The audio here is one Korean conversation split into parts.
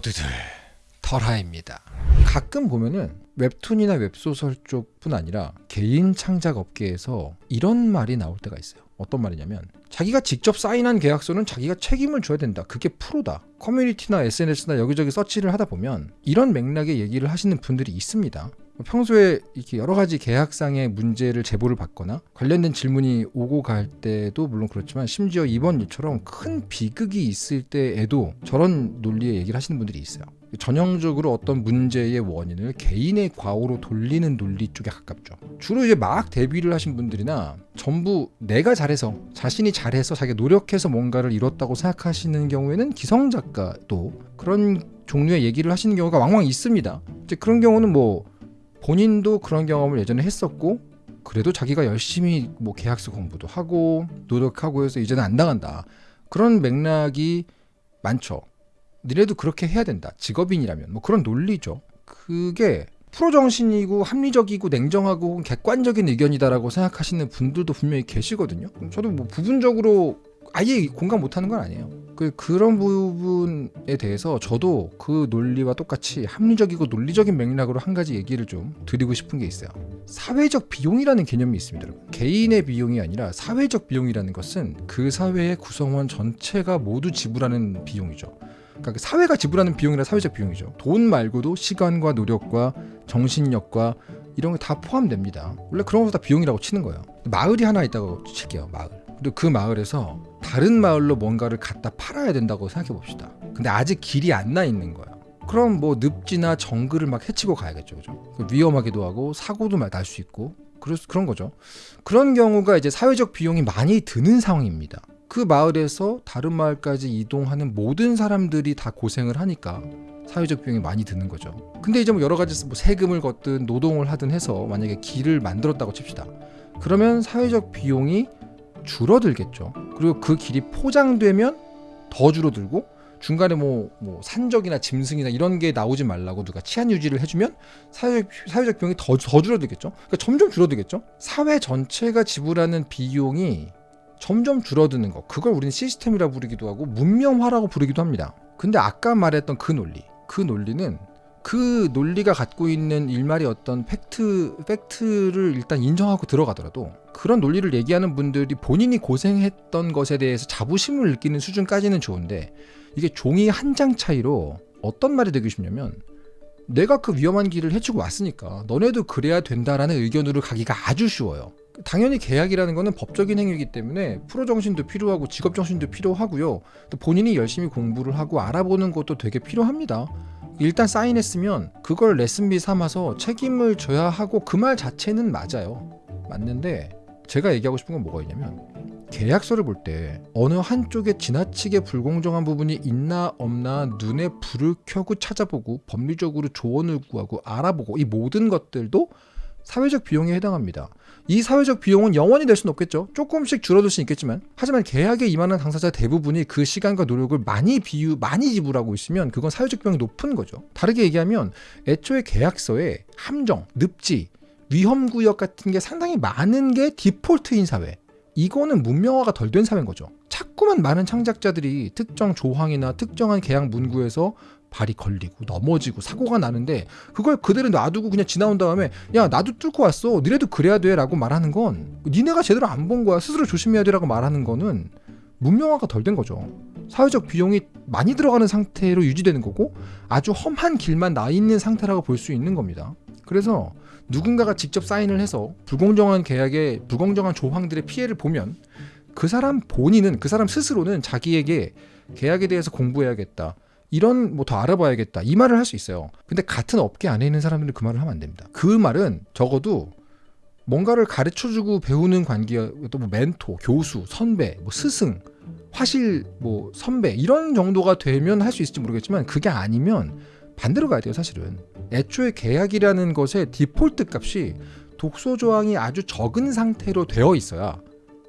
모두들 털하입니다. 가끔 보면은 웹툰이나 웹소설 쪽뿐 아니라 개인 창작 업계에서 이런 말이 나올 때가 있어요. 어떤 말이냐면 자기가 직접 사인한 계약서는 자기가 책임을 져야 된다. 그게 프로다. 커뮤니티나 SNS나 여기저기 서치를 하다 보면 이런 맥락의 얘기를 하시는 분들이 있습니다. 평소에 이렇게 여러 가지 계약상의 문제를 제보를 받거나 관련된 질문이 오고 갈 때도 물론 그렇지만 심지어 이번 일처럼 큰 비극이 있을 때에도 저런 논리의 얘기를 하시는 분들이 있어요. 전형적으로 어떤 문제의 원인을 개인의 과오로 돌리는 논리 쪽에 가깝죠. 주로 이제 막 데뷔를 하신 분들이나 전부 내가 잘해서 자신이 잘해서 자기가 노력해서 뭔가를 이뤘다고 생각하시는 경우에는 기성 작가도 그런 종류의 얘기를 하시는 경우가 왕왕 있습니다. 이제 그런 경우는 뭐 본인도 그런 경험을 예전에 했었고 그래도 자기가 열심히 뭐 계약서 공부도 하고 노력하고 해서 이제는 안 당한다. 그런 맥락이 많죠. 니네도 그렇게 해야 된다. 직업인이라면 뭐 그런 논리죠. 그게 프로 정신이고 합리적이고 냉정하고 객관적인 의견이다라고 생각하시는 분들도 분명히 계시거든요. 저도 뭐 부분적으로 아예 공감 못하는 건 아니에요. 그 그런 부분에 대해서 저도 그 논리와 똑같이 합리적이고 논리적인 맥락으로 한 가지 얘기를 좀 드리고 싶은 게 있어요. 사회적 비용이라는 개념이 있습니다. 여러분. 개인의 비용이 아니라 사회적 비용이라는 것은 그 사회의 구성원 전체가 모두 지불하는 비용이죠. 그러니까 사회가 지불하는 비용이라 사회적 비용이죠. 돈 말고도 시간과 노력과 정신력과 이런 게 다 포함됩니다. 원래 그런 거 다 비용이라고 치는 거예요. 마을이 하나 있다고 칠게요. 마을. 그리고 그 마을에서 다른 마을로 뭔가를 갖다 팔아야 된다고 생각해 봅시다. 근데 아직 길이 안 나 있는 거예요. 그럼 뭐 늪지나 정글을 막 헤치고 가야겠죠. 그죠? 위험하기도 하고 사고도 날 수 있고 그럴 그런 거죠. 그런 경우가 이제 사회적 비용이 많이 드는 상황입니다. 그 마을에서 다른 마을까지 이동하는 모든 사람들이 다 고생을 하니까 사회적 비용이 많이 드는 거죠. 근데 이제 뭐 여러 가지 뭐 세금을 걷든 노동을 하든 해서 만약에 길을 만들었다고 칩시다. 그러면 사회적 비용이 줄어들겠죠. 그리고 그 길이 포장되면 더 줄어들고 중간에 뭐, 뭐 산적이나 짐승이나 이런 게 나오지 말라고 누가 치안 유지를 해주면 사회적, 사회적 비용이 더, 더 줄어들겠죠. 그러니까 점점 줄어들겠죠. 사회 전체가 지불하는 비용이 점점 줄어드는 거. 그걸 우리는 시스템이라 부르기도 하고 문명화라고 부르기도 합니다. 근데 아까 말했던 그 논리, 그 논리는 그 논리가 갖고 있는 일말의 어떤 팩트, 팩트를 일단 인정하고 들어가더라도 그런 논리를 얘기하는 분들이 본인이 고생했던 것에 대해서 자부심을 느끼는 수준까지는 좋은데 이게 종이 한 장 차이로 어떤 말이 되기 쉽냐면 내가 그 위험한 길을 헤치고 왔으니까 너네도 그래야 된다라는 의견으로 가기가 아주 쉬워요. 당연히 계약이라는 것은 법적인 행위이기 때문에 프로 정신도 필요하고 직업 정신도 필요하고요. 또 본인이 열심히 공부를 하고 알아보는 것도 되게 필요합니다. 일단 사인했으면 그걸 레슨비 삼아서 책임을 져야 하고 그 말 자체는 맞아요. 맞는데 제가 얘기하고 싶은 건 뭐가 있냐면 계약서를 볼 때 어느 한쪽에 지나치게 불공정한 부분이 있나 없나 눈에 불을 켜고 찾아보고 법리적으로 조언을 구하고 알아보고 이 모든 것들도 사회적 비용에 해당합니다. 이 사회적 비용은 영원히 될 수는 없겠죠. 조금씩 줄어들 수는 있겠지만 하지만 계약에 임하는 당사자 대부분이 그 시간과 노력을 많이 비유 많이 지불하고 있으면 그건 사회적 비용이 높은 거죠. 다르게 얘기하면 애초에 계약서에 함정, 늪지, 위험 구역 같은 게 상당히 많은 게 디폴트인 사회. 이거는 문명화가 덜 된 사회인 거죠. 자꾸만 많은 창작자들이 특정 조항이나 특정한 계약 문구에서 발이 걸리고 넘어지고 사고가 나는데 그걸 그대로 놔두고 그냥 지나온 다음에 야 나도 뚫고 왔어. 니네도 그래야 돼 라고 말하는 건 니네가 제대로 안 본 거야. 스스로 조심해야 돼 라고 말하는 거는 문명화가 덜 된 거죠. 사회적 비용이 많이 들어가는 상태로 유지되는 거고 아주 험한 길만 나 있는 상태라고 볼 수 있는 겁니다. 그래서 누군가가 직접 사인을 해서 불공정한 계약에 불공정한 조항들의 피해를 보면 그 사람 본인은 그 사람 스스로는 자기에게 계약에 대해서 공부해야겠다 이런 뭐 더 알아봐야겠다 이 말을 할 수 있어요. 근데 같은 업계 안에 있는 사람들은 그 말을 하면 안 됩니다. 그 말은 적어도 뭔가를 가르쳐주고 배우는 관계, 또뭐 멘토, 교수, 선배, 뭐 스승, 화실, 뭐 선배 이런 정도가 되면 할 수 있을지 모르겠지만 그게 아니면 반대로 가야 돼요 사실은. 애초에 계약이라는 것의 디폴트 값이 독소 조항이 아주 적은 상태로 되어 있어야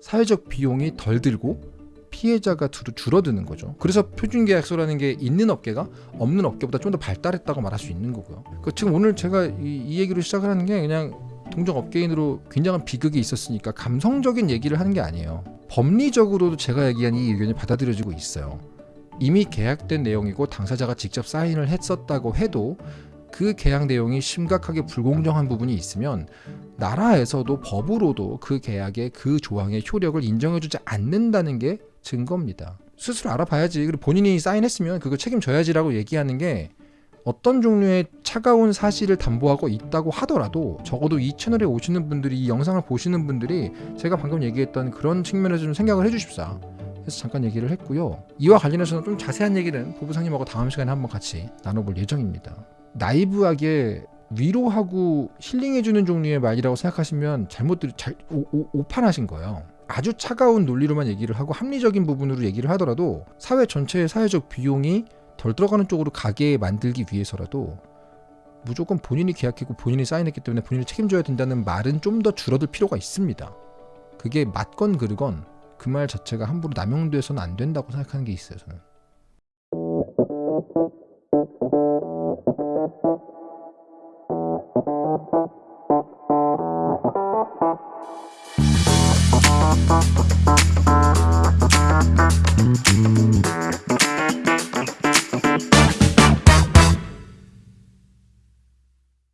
사회적 비용이 덜 들고 피해자가 줄어드는 거죠. 그래서 표준계약서라는 게 있는 업계가 없는 업계보다 좀 더 발달했다고 말할 수 있는 거고요. 그 지금 오늘 제가 이, 이 얘기를 시작을 하는 게 그냥 동종 업계인으로 굉장한 비극이 있었으니까 감성적인 얘기를 하는 게 아니에요. 법리적으로도 제가 얘기한 이 의견이 받아들여지고 있어요. 이미 계약된 내용이고 당사자가 직접 사인을 했었다고 해도 그 계약 내용이 심각하게 불공정한 부분이 있으면 나라에서도 법으로도 그 계약의 그 조항의 효력을 인정해주지 않는다는 게 증거입니다. 스스로 알아봐야지. 그리고 본인이 사인했으면 그거 책임져야지라고 얘기하는 게 어떤 종류의 차가운 사실을 담보하고 있다고 하더라도 적어도 이 채널에 오시는 분들이 이 영상을 보시는 분들이 제가 방금 얘기했던 그런 측면에서 좀 생각을 해주십사. 해서 잠깐 얘기를 했고요. 이와 관련해서는 좀 자세한 얘기는 부부상님하고 다음 시간에 한번 같이 나눠볼 예정입니다. 나이브하게 위로하고 힐링해주는 종류의 말이라고 생각하시면 잘못 들, 잘 오, 오, 오판하신 거예요. 아주 차가운 논리로만 얘기를 하고 합리적인 부분으로 얘기를 하더라도 사회 전체의 사회적 비용이 덜 들어가는 쪽으로 가게 만들기 위해서라도 무조건 본인이 계약했고 본인이 사인했기 때문에 본인이 책임져야 된다는 말은 좀 더 줄어들 필요가 있습니다. 그게 맞건 그르건 그 말 자체가 함부로 남용돼서는 안 된다고 생각하는 게 있어요. 저는. Thank you.